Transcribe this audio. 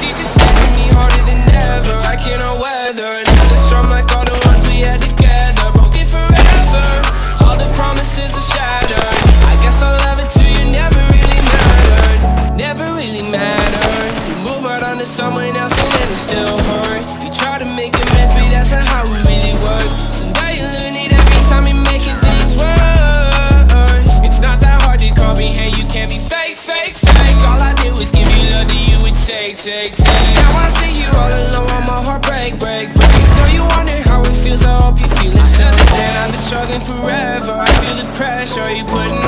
She just hitting me harder than ever. I cannot weather another storm like all the ones we had together Broken forever, all the promises are shattered. I guess I'll love it to you never really mattered. Never really mattered. You move on to someone else and then I'm still hurt. You try to make amends but that's not how it really works. Someday you learn it every time you're making things worse. It's not that hard to comprehend, you can't be fake, fake, fake take, take, take. Now I see you all alone, my heart break, break, break. So you wonder how it feels, I hope you feel it. Understand I've been struggling forever, I feel the pressure you putting